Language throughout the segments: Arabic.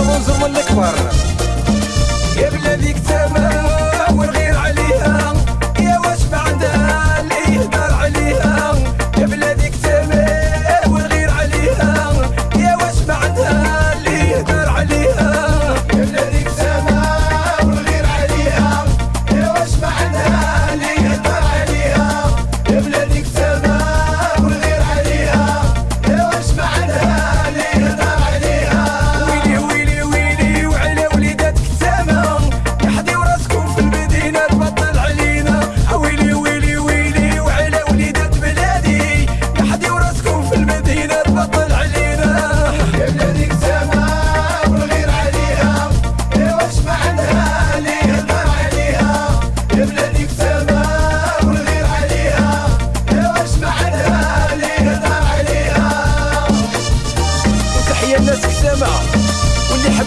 Ramazan Zaman Ekbar.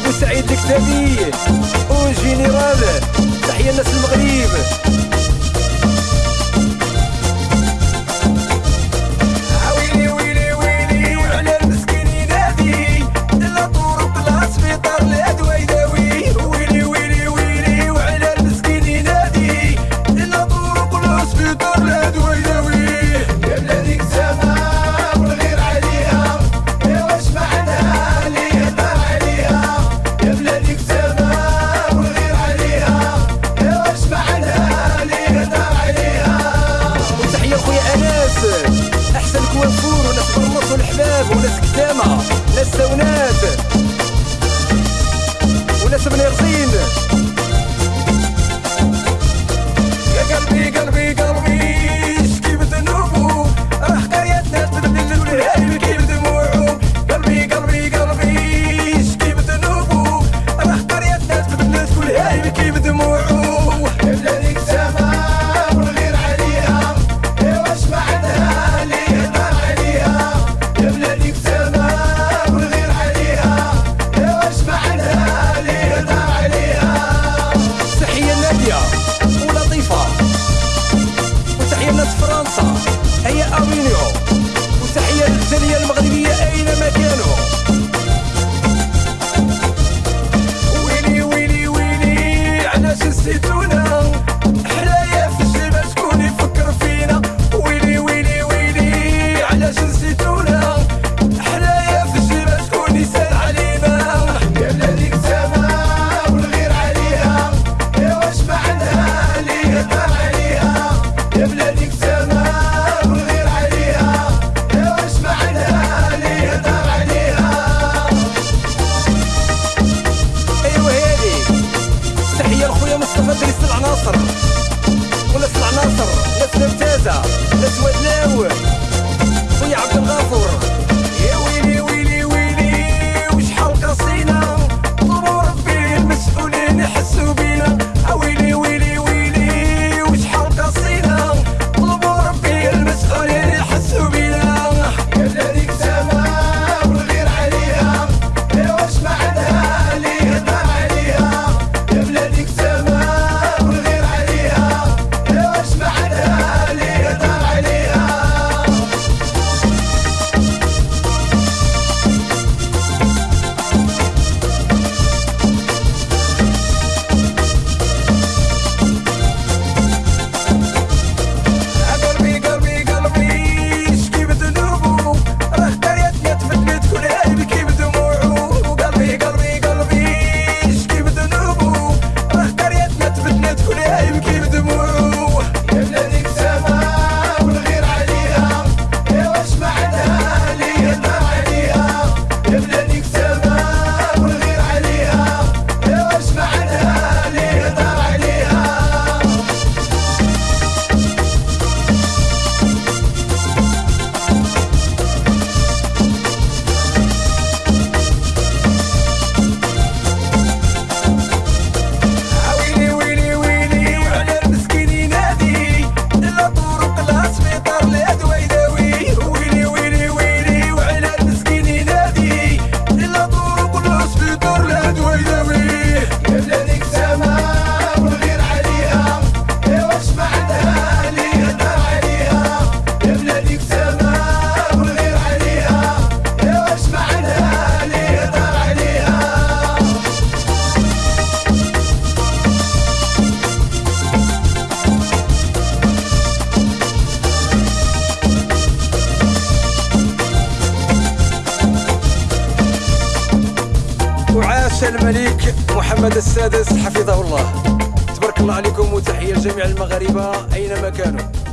بوسعيد الكتابي أو جينيرال تحية الناس المغرب. الزعمة ناس سونات وناس بنيرزين يا قلبي قلبي قلبي. الملك محمد السادس حفظه الله. تبارك الله عليكم وتحية لجميع المغاربة أينما كانوا.